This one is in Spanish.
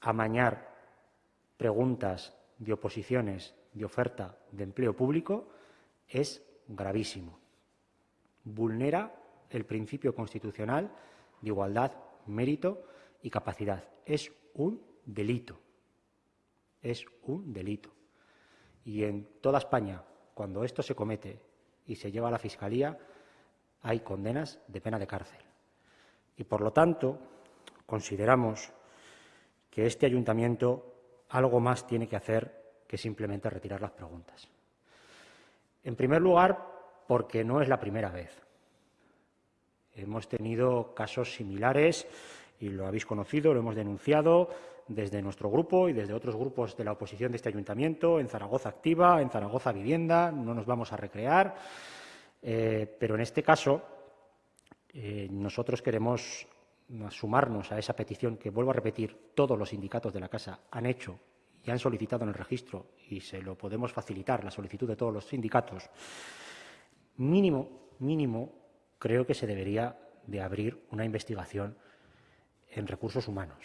amañar preguntas de oposiciones de oferta de empleo público es gravísimo. Vulnera el principio constitucional de igualdad, mérito y capacidad. Es un delito. Es un delito. Y en toda España, cuando esto se comete y se lleva a la Fiscalía, hay condenas de pena de cárcel. Y, por lo tanto, consideramos que este ayuntamiento algo más tiene que hacer que simplemente retirar las preguntas. En primer lugar, porque no es la primera vez. Hemos tenido casos similares y lo habéis conocido, lo hemos denunciado desde nuestro grupo y desde otros grupos de la oposición de este ayuntamiento, en Zaragoza Activa, en Zaragoza Vivienda, no nos vamos a recrear, eh, pero en este caso eh, nosotros queremos sumarnos a esa petición que, vuelvo a repetir, todos los sindicatos de la Casa han hecho y han solicitado en el registro, y se lo podemos facilitar, la solicitud de todos los sindicatos, mínimo, mínimo, creo que se debería de abrir una investigación en recursos humanos.